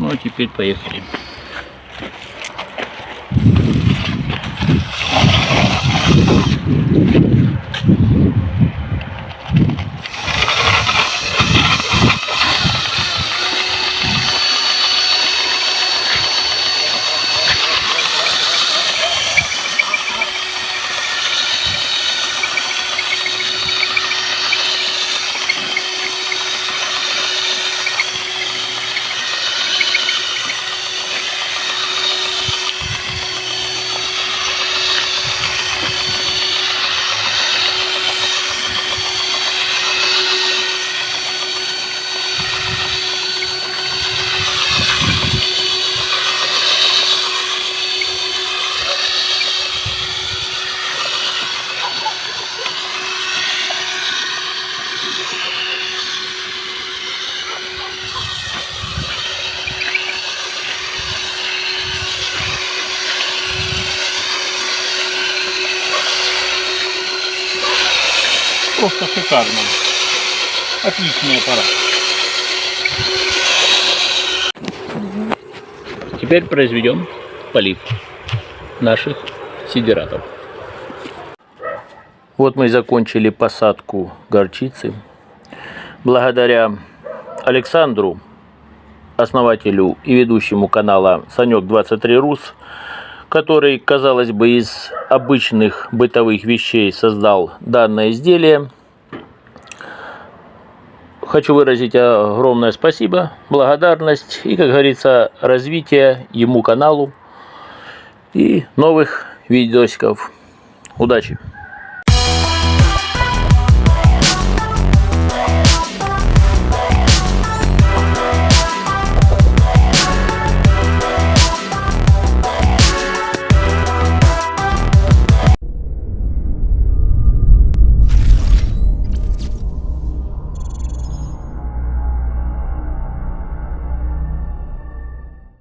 Ну, а теперь поехали. Просто шикарно. Отличный аппарат. Теперь произведем полив наших сидератов. Вот мы и закончили посадку горчицы. Благодаря Александру, основателю и ведущему канала Санек 23 Рус, который, казалось бы, из обычных бытовых вещей создал данное изделие. Хочу выразить огромное спасибо, благодарность и, как говорится, развитие ему каналу и новых видосиков. Удачи!